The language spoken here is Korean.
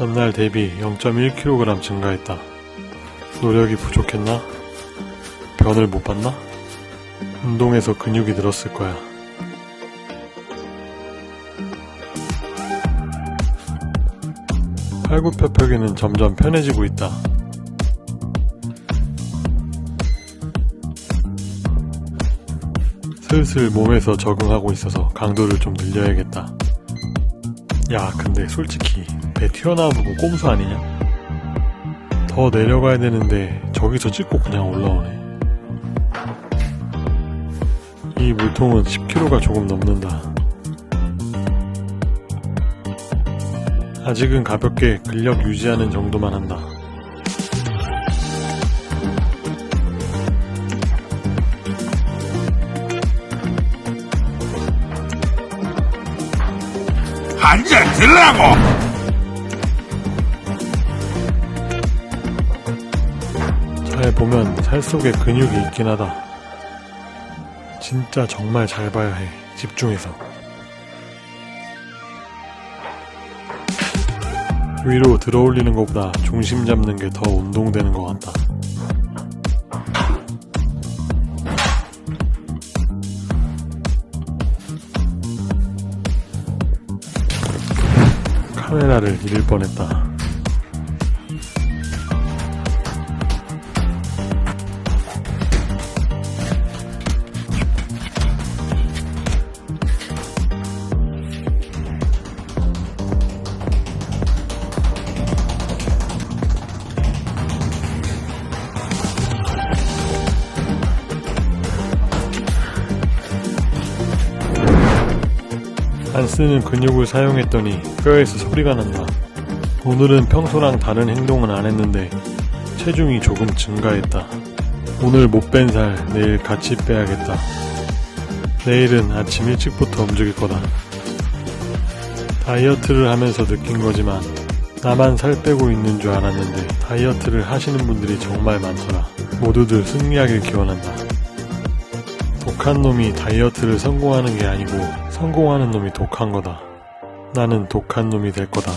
전날 대비 0.1kg 증가했다. 노력이 부족했나? 변을 못 봤나? 운동에서 근육이 늘었을 거야. 팔굽혀펴기는 점점 편해지고 있다. 슬슬 몸에서 적응하고 있어서 강도를 좀 늘려야겠다. 야, 근데 솔직히 배 튀어나온 부분 꼼수 아니냐? 더 내려가야 되는데 저기서 찍고 그냥 올라오네. 이 물통은 10kg가 조금 넘는다. 아직은 가볍게 근력 유지하는 정도만 한다. 한 잔 들라고! 잘 보면 살 속에 근육이 있긴 하다. 진짜 정말 잘 봐야 해. 집중해서. 위로 들어 올리는 것보다 중심 잡는 게 더 운동되는 것 같다. 카메라를 잃을 뻔했다. 쓰는 근육을 사용했더니 뼈에서 소리가 난다. 오늘은 평소랑 다른 행동은 안 했는데 체중이 조금 증가했다. 오늘 못 뺀 살 내일 같이 빼야겠다. 내일은 아침 일찍부터 움직일 거다. 다이어트를 하면서 느낀 거지만 나만 살 빼고 있는 줄 알았는데 다이어트를 하시는 분들이 정말 많더라. 모두들 승리하길 기원한다. 독한 놈이 다이어트를 성공하는 게 아니고 성공하는 놈이 독한 거다. 나는 독한 놈이 될 거다.